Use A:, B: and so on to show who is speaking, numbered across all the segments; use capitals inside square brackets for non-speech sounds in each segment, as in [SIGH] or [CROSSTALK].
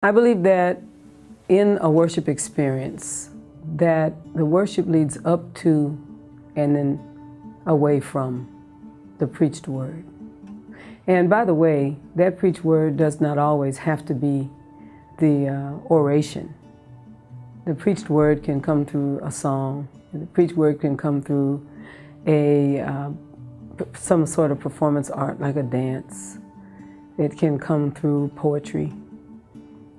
A: I believe that in a worship experience, that the worship leads up to and then away from the preached word. And by the way, that preached word does not always have to be the uh, oration. The preached word can come through a song. The preached word can come through a uh, some sort of performance art like a dance. It can come through poetry.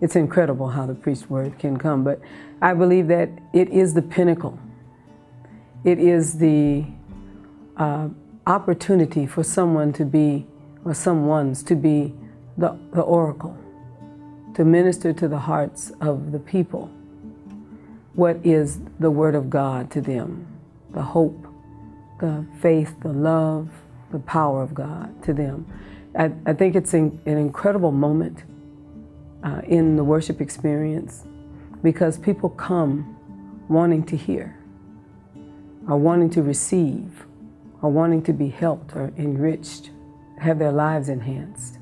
A: It's incredible how the preached word can come, but I believe that it is the pinnacle. It is the uh, opportunity for someone to be, or someone's to be the, the oracle, to minister to the hearts of the people. What is the Word of God to them? The hope, the faith, the love, the power of God to them. I, I think it's an incredible moment uh, in the worship experience because people come wanting to hear, or wanting to receive, or wanting to be helped or enriched, have their lives enhanced.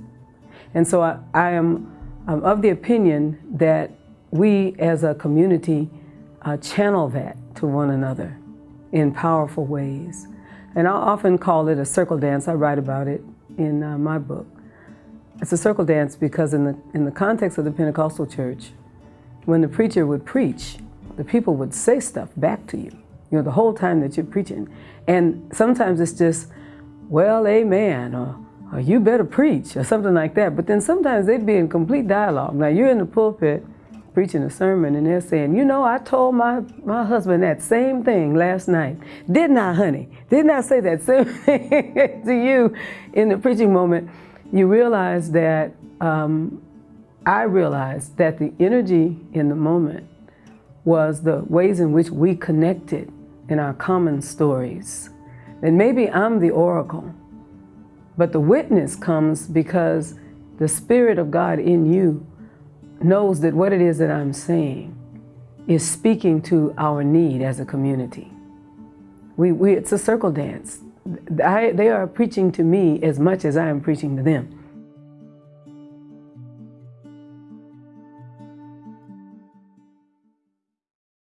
A: And so I, I am I'm of the opinion that we as a community uh, channel that to one another in powerful ways. And I often call it a circle dance. I write about it in uh, my book. It's a circle dance because in the, in the context of the Pentecostal church, when the preacher would preach, the people would say stuff back to you, you know, the whole time that you're preaching. And sometimes it's just, well, amen, or, or you better preach, or something like that. But then sometimes they'd be in complete dialogue. Now you're in the pulpit preaching a sermon and they're saying, you know, I told my, my husband that same thing last night. Didn't I, honey? Didn't I say that same [LAUGHS] thing to you in the preaching moment? You realize that um, I realized that the energy in the moment was the ways in which we connected in our common stories. And maybe I'm the oracle, but the witness comes because the Spirit of God in you knows that what it is that I'm saying is speaking to our need as a community. We, we, it's a circle dance. I, they are preaching to me as much as I am preaching to them.